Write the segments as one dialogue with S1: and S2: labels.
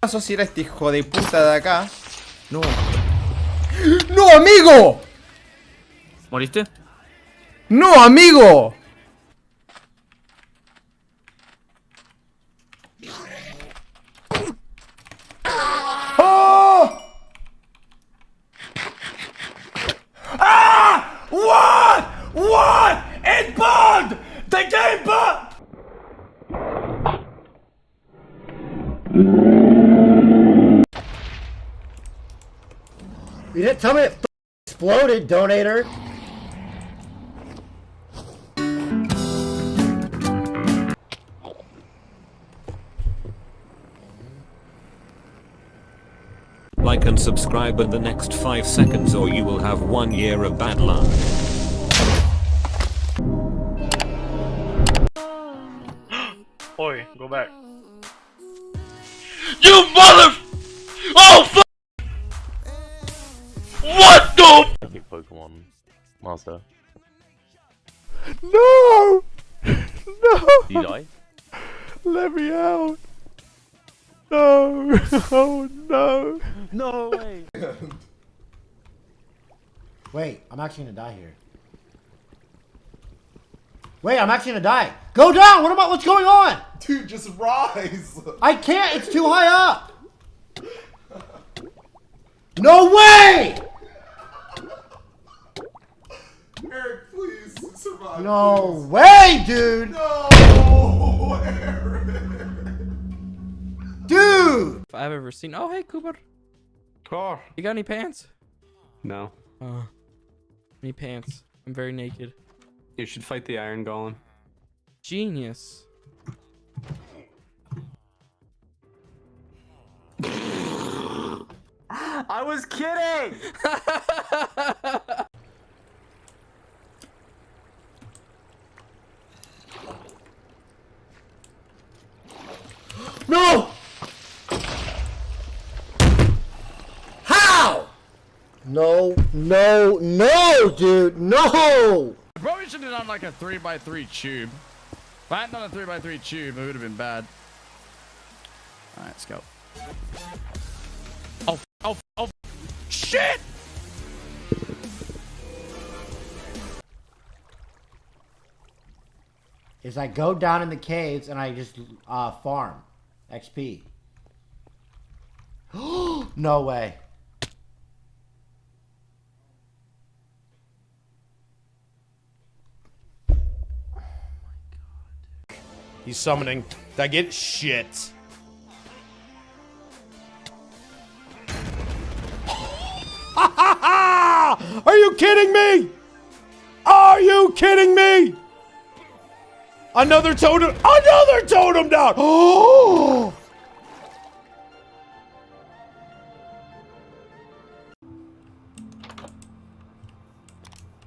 S1: pasó si era este hijo de puta de acá?
S2: No.
S1: ¡No, amigo!
S2: ¿Moriste?
S1: ¡No, amigo! ¡Oh!
S3: Ah! What? What?
S4: You didn't tell me it exploded, donator.
S5: Like and subscribe in the next 5 seconds or you will have 1 year of bad luck.
S6: Oi, go back.
S3: You mother... Oh,
S6: Epic Pokemon Master.
S7: No! No!
S6: You die?
S7: Let me out! No! Oh no!
S6: No way!
S4: Wait, I'm actually gonna die here. Wait, I'm actually gonna die. Go down! What am I? What's going on?
S1: Dude, just rise!
S4: I can't. It's too high up. No way!
S1: Please survive.
S4: No way, dude.
S1: No! Eric!
S4: Dude.
S2: If I've ever seen. Oh, hey, Cooper.
S7: Oh,
S2: You got any pants?
S7: no.
S2: Oh. Any pants? I'm very naked.
S7: You should fight the Iron Golem.
S2: Genius.
S7: I was kidding!
S4: No. How? No, no, no, dude, no.
S8: Probably should have done like a 3x3 tube. If I hadn't done a 3x3 tube, it would have been bad. Alright, let's go. Oh, oh, oh. Shit!
S4: Is I go down in the caves and I just uh, farm XP. no way.
S3: He's summoning. Did I get it? Shit. Are you kidding me? Are you kidding me? Another totem. Another totem down. Oh.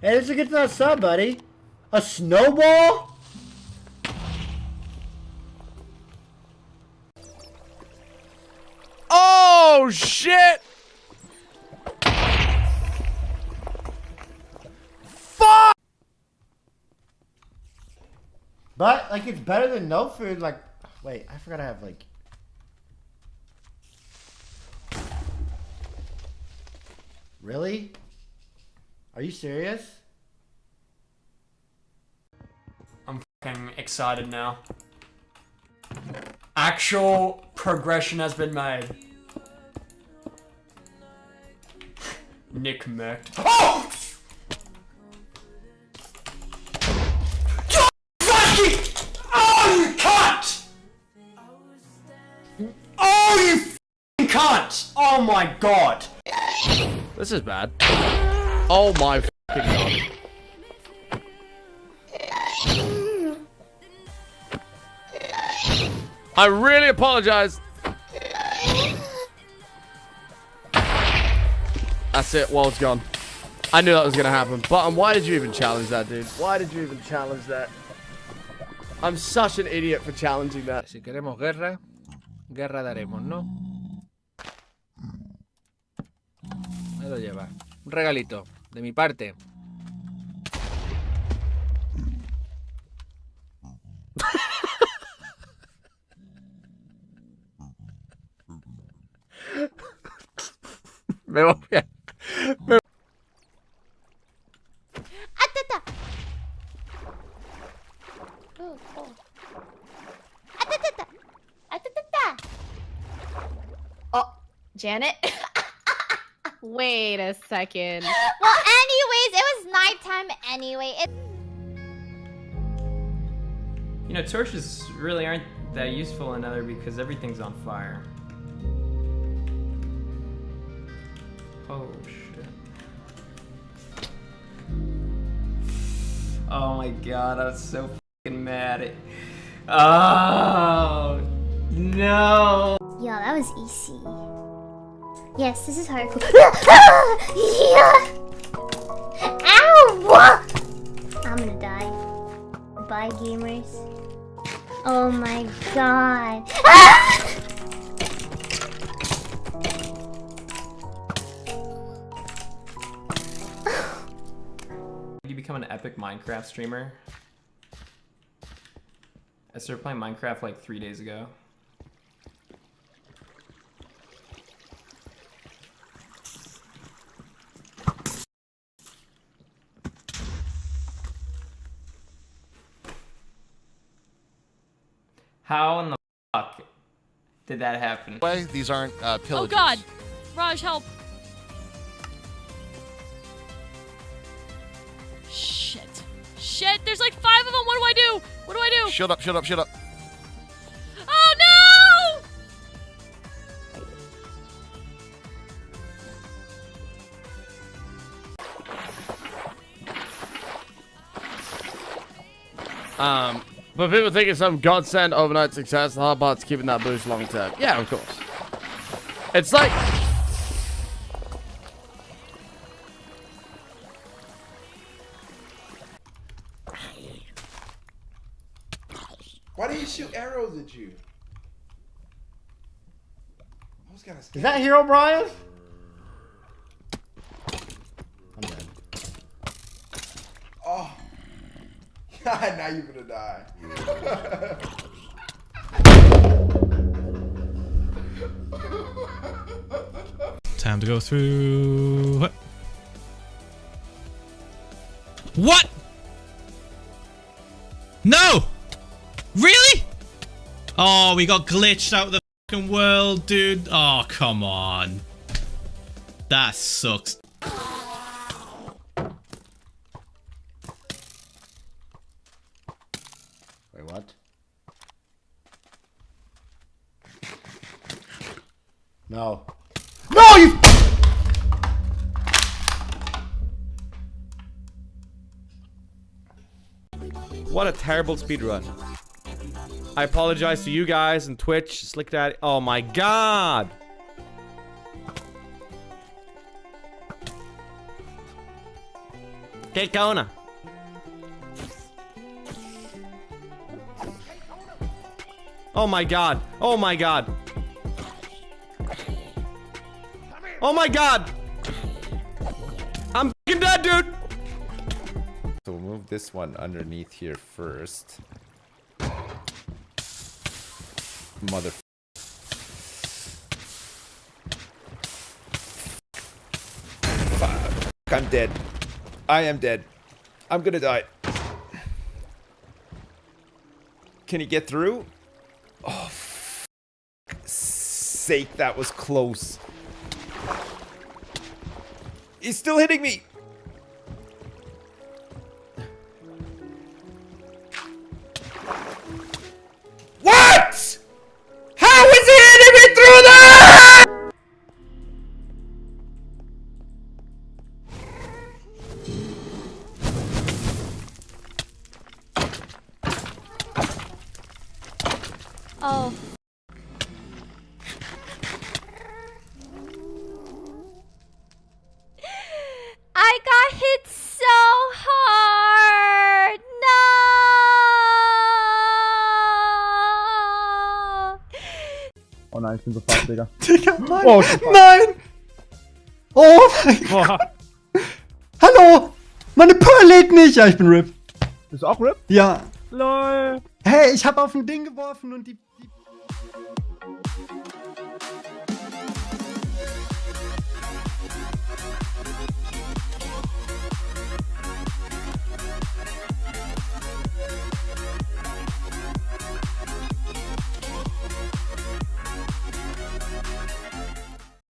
S4: Hey, this is a good for sub, buddy. A snowball?
S8: Oh, shit! Fuck!
S4: But like it's better than no food. Like, wait, I forgot I have like. Really? Are you serious?
S9: I'm fucking excited now. Actual progression has been made. Nick murked. Oh! oh! You fucking- Oh, you cunt! Oh, you cunt! Oh my god.
S8: This is bad. Oh my fucking god. I really apologize. That's it. Wall's gone. I knew that was gonna happen. Button, why did you even challenge that, dude? Why did you even challenge that? I'm such an idiot for challenging that.
S10: Si queremos guerra, guerra daremos, ¿no? Ahí lo lleva. Un regalito, de mi parte.
S8: Me voy a...
S11: Oh. Atata. Atata. Janet.
S12: Wait a second.
S11: well, anyways, it was nighttime anyway. It
S10: You know, torches really aren't that useful in Nether because everything's on fire. Oh shit. Oh my god, I was so fucking mad at. Oh no!
S11: Yo, that was easy. Yes, this is hard. yeah. Ow! I'm gonna die. Bye, gamers. Oh my god.
S10: You become an epic Minecraft streamer. I started playing Minecraft like three days ago. How in the fuck did that happen?
S13: These aren't uh,
S12: Oh god! Raj, help! Shit. Shit, there's like five of them! What do I do? What do I do?
S13: Shut up, shut up, shut up.
S12: Oh no!
S8: Um, but people think it's some godsend overnight success. The hard part's keeping that boost long term. Yeah, of course. It's like...
S1: Why do you shoot arrows at you? I was
S4: Is that Herobrine? I'm dead.
S1: Oh. now you're gonna die.
S14: Time to go through. What? What? Oh, we got glitched out of the fucking world, dude. Oh, come on. That sucks.
S4: Wait, what? No. No, you.
S8: What a terrible speedrun. I apologize to you guys and Twitch. Slick Daddy. Oh my god. Que Kona. Oh my god. Oh my god. Oh my god. I'm dead, dude.
S15: So we'll move this one underneath here first. Mother. Fuck. I'm dead. I am dead. I'm gonna die. Can he get through? Oh, sake, that was close. He's still hitting me.
S12: Oh.
S11: I got hit so hard. No.
S16: Oh nein, ich bin so fast, Digga.
S4: Digga, nein.
S16: Oh,
S4: nein. Oh mein Gott. Hallo. Meine Pearl lädt nicht. Ja, ich bin RIP.
S16: Bist du auch RIP?
S4: Ja.
S16: LOL.
S4: Hey, ich habe auf ein Ding geworfen und die Música